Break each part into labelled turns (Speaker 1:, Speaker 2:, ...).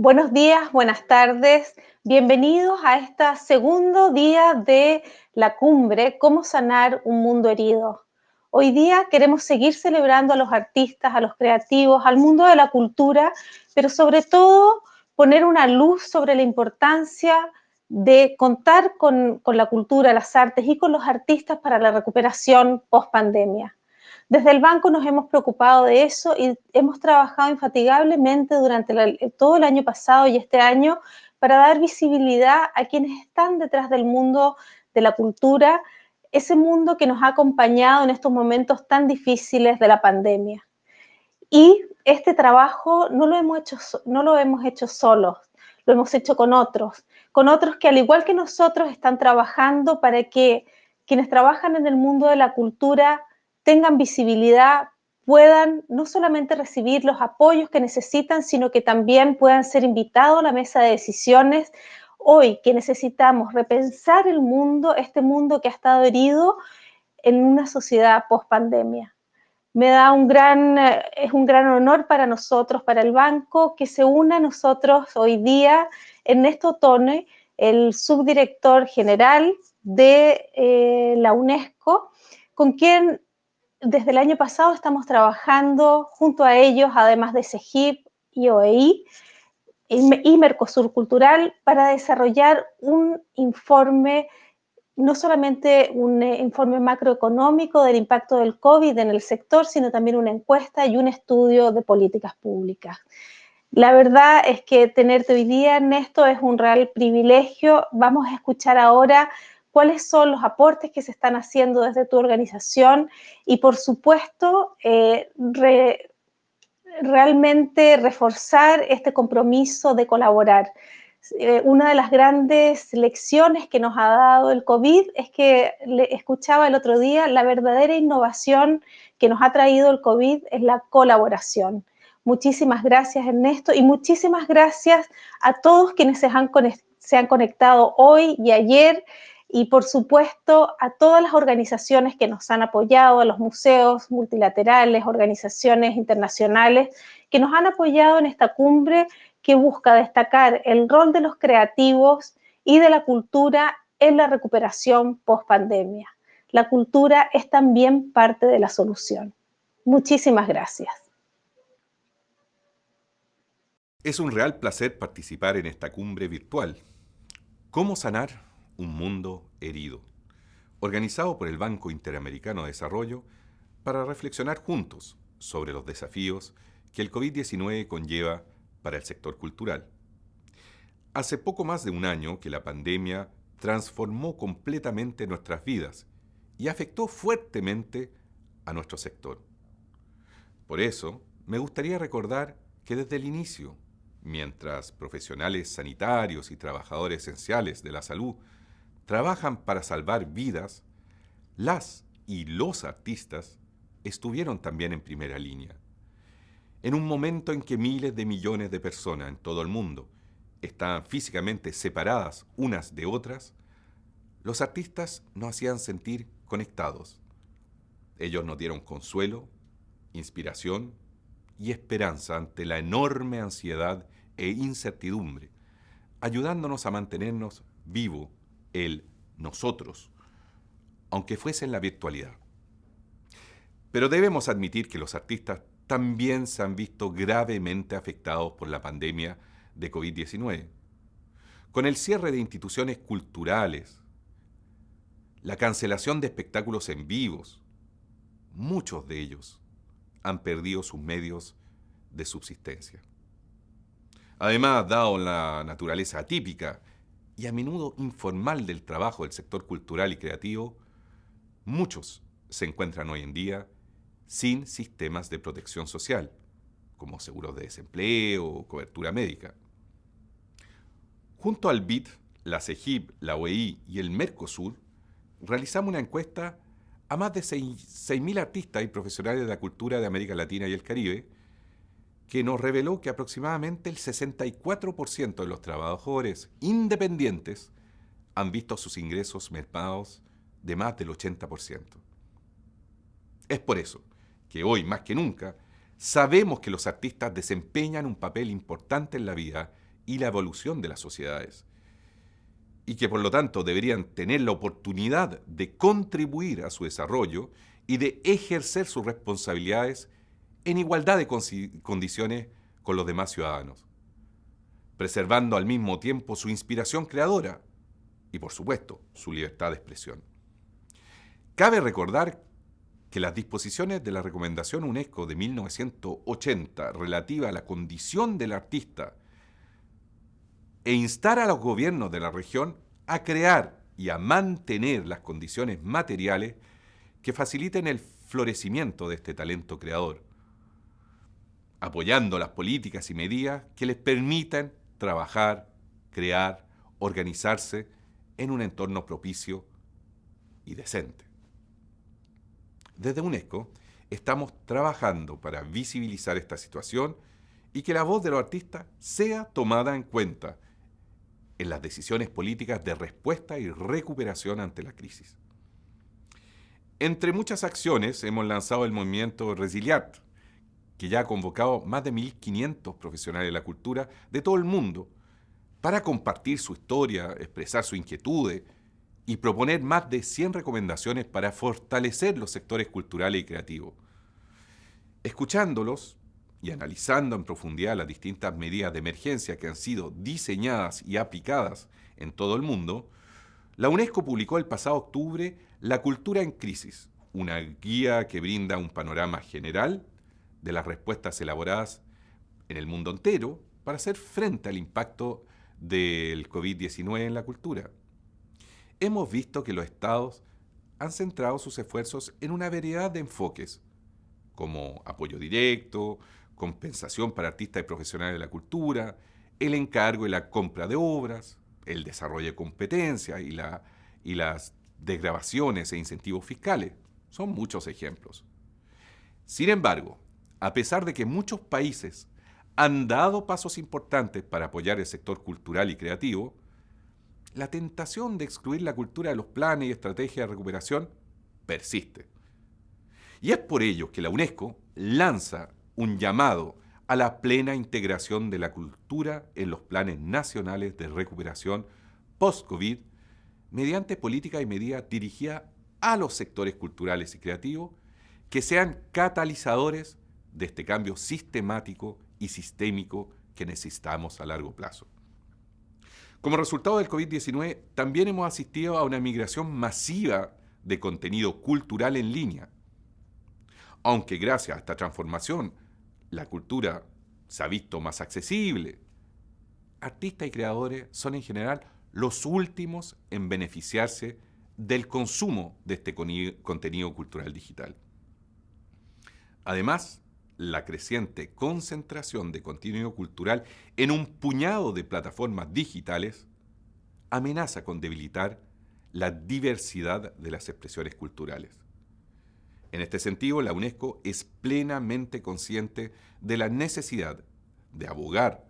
Speaker 1: Buenos días, buenas tardes. Bienvenidos a este segundo día de la cumbre, Cómo sanar un mundo herido. Hoy día queremos seguir celebrando a los artistas, a los creativos, al mundo de la cultura, pero sobre todo poner una luz sobre la importancia de contar con, la cultura, las artes y con los artistas para la recuperación post pandemia. Desde el banco nos hemos preocupado de eso y hemos trabajado infatigablemente durante todo el año pasado y este año para dar visibilidad a quienes están detrás del mundo de la cultura, ese mundo que nos ha acompañado en estos momentos tan difíciles de la pandemia. Y este trabajo no lo hemos hecho, no lo hemos hecho solos, lo hemos hecho con otros, con otros que al igual que nosotros están trabajando para que quienes trabajan en el mundo de la cultura tengan visibilidad, puedan no solamente recibir los apoyos que necesitan, sino que también puedan ser invitados a la mesa de decisiones. Hoy que necesitamos repensar el mundo, este mundo que ha estado herido en una sociedad post pandemia. Me da un gran, eh, es un gran honor para nosotros, para el banco, que se una a nosotros hoy día Ernesto Tone, el subdirector general de eh, la UNESCO, con quien desde el año pasado estamos trabajando junto a ellos, además de CEGIP y OEI y Mercosur Cultural, para desarrollar un informe, no solamente un eh, informe macroeconómico del impacto del COVID en el sector, sino también una encuesta y un estudio de políticas públicas. La verdad es que tenerte hoy día, Ernesto, es un real privilegio. Vamos a escuchar ahora cuáles son los aportes que se están haciendo desde tu organización y, por supuesto, eh, realmente reforzar este compromiso de colaborar. Eh, una de las grandes lecciones que nos ha dado el COVID es que le escuchaba el otro día, la verdadera innovación que nos ha traído el COVID es la colaboración. Muchísimas gracias, Ernesto, y muchísimas gracias a todos quienes se han, se han conectado hoy y ayer y por supuesto a todas las organizaciones que nos han apoyado, a los museos multilaterales, organizaciones internacionales que nos han apoyado en esta cumbre que busca destacar el rol de los creativos y de la cultura en la recuperación post pandemia. La cultura es también parte de la solución. Muchísimas gracias.
Speaker 2: Es un real placer participar en esta cumbre virtual. ¿Cómo sanar un mundo herido, organizado por el Banco Interamericano de Desarrollo para reflexionar juntos sobre los desafíos que el COVID-19 conlleva para el sector cultural. Hace poco más de un año que la pandemia transformó completamente nuestras vidas y afectó fuertemente a nuestro sector. Por eso, me gustaría recordar que desde el inicio, mientras profesionales sanitarios y trabajadores esenciales de la salud trabajan para salvar vidas, las y los artistas estuvieron también en primera línea. En un momento en que miles de millones de personas en todo el mundo estaban físicamente separadas unas de otras, los artistas nos hacían sentir conectados. Ellos nos dieron consuelo, inspiración y esperanza ante la enorme ansiedad e incertidumbre, ayudándonos a mantenernos vivos el nosotros, aunque fuese en la virtualidad. Pero debemos admitir que los artistas también se han visto gravemente afectados por la pandemia de COVID-19. Con el cierre de instituciones culturales, la cancelación de espectáculos en vivos, muchos de ellos han perdido sus medios de subsistencia. Además, dado la naturaleza atípica y a menudo informal del trabajo del sector cultural y creativo, muchos se encuentran hoy en día sin sistemas de protección social, como seguros de desempleo o cobertura médica. Junto al BID, la CEGIP, la OEI y el Mercosur, realizamos una encuesta a más de 6.000 artistas y profesionales de la cultura de América Latina y el Caribe, que nos reveló que aproximadamente el 64% de los trabajadores independientes han visto sus ingresos mermados de más del 80%. Es por eso que hoy, más que nunca, sabemos que los artistas desempeñan un papel importante en la vida y la evolución de las sociedades, y que por lo tanto deberían tener la oportunidad de contribuir a su desarrollo y de ejercer sus responsabilidades en igualdad de condiciones con los demás ciudadanos, preservando al mismo tiempo su inspiración creadora y, por supuesto, su libertad de expresión. Cabe recordar que las disposiciones de la Recomendación UNESCO de 1980 relativa a la condición del artista e instar a los gobiernos de la región a crear y a mantener las condiciones materiales que faciliten el florecimiento de este talento creador, apoyando las políticas y medidas que les permitan trabajar, crear, organizarse en un entorno propicio y decente. Desde UNESCO estamos trabajando para visibilizar esta situación y que la voz de los artistas sea tomada en cuenta en las decisiones políticas de respuesta y recuperación ante la crisis. Entre muchas acciones hemos lanzado el movimiento Resiliat, que ya ha convocado más de 1.500 profesionales de la cultura de todo el mundo para compartir su historia, expresar sus inquietudes y proponer más de 100 recomendaciones para fortalecer los sectores culturales y creativos. Escuchándolos y analizando en profundidad las distintas medidas de emergencia que han sido diseñadas y aplicadas en todo el mundo, la UNESCO publicó el pasado octubre La Cultura en Crisis, una guía que brinda un panorama general de las respuestas elaboradas en el mundo entero para hacer frente al impacto del COVID-19 en la cultura. Hemos visto que los estados han centrado sus esfuerzos en una variedad de enfoques, como apoyo directo, compensación para artistas y profesionales de la cultura, el encargo y la compra de obras, el desarrollo de competencias y, la, y las desgrabaciones e incentivos fiscales. Son muchos ejemplos. Sin embargo, a pesar de que muchos países han dado pasos importantes para apoyar el sector cultural y creativo, la tentación de excluir la cultura de los planes y estrategias de recuperación persiste. Y es por ello que la UNESCO lanza un llamado a la plena integración de la cultura en los planes nacionales de recuperación post-COVID mediante políticas y medidas dirigidas a los sectores culturales y creativos que sean catalizadores de este cambio sistemático y sistémico que necesitamos a largo plazo. Como resultado del COVID-19, también hemos asistido a una migración masiva de contenido cultural en línea. Aunque gracias a esta transformación la cultura se ha visto más accesible, artistas y creadores son en general los últimos en beneficiarse del consumo de este contenido cultural digital. Además, la creciente concentración de contenido cultural en un puñado de plataformas digitales amenaza con debilitar la diversidad de las expresiones culturales. En este sentido, la UNESCO es plenamente consciente de la necesidad de abogar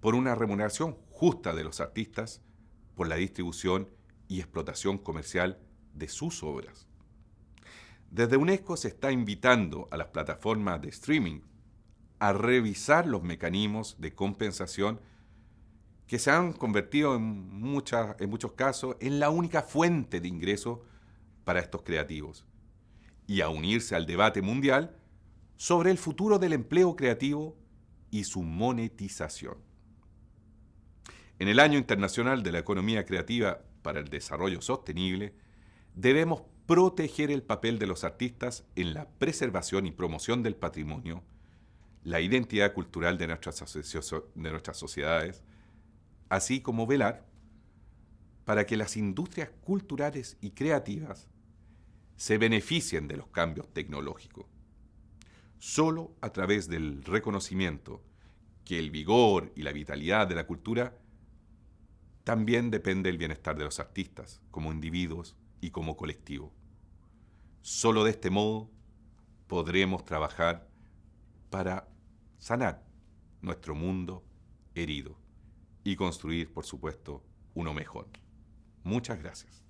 Speaker 2: por una remuneración justa de los artistas por la distribución y explotación comercial de sus obras. Desde UNESCO se está invitando a las plataformas de streaming a revisar los mecanismos de compensación que se han convertido en, en muchos casos en la única fuente de ingreso para estos creativos y a unirse al debate mundial sobre el futuro del empleo creativo y su monetización. En el Año Internacional de la Economía Creativa para el Desarrollo Sostenible, debemos proteger el papel de los artistas en la preservación y promoción del patrimonio, la identidad cultural de nuestras, de nuestras sociedades, así como velar para que las industrias culturales y creativas se beneficien de los cambios tecnológicos. Solo a través del reconocimiento que el vigor y la vitalidad de la cultura también depende el bienestar de los artistas como individuos y como colectivo. Solo de este modo podremos trabajar para sanar nuestro mundo herido y construir, por supuesto, uno mejor. Muchas gracias.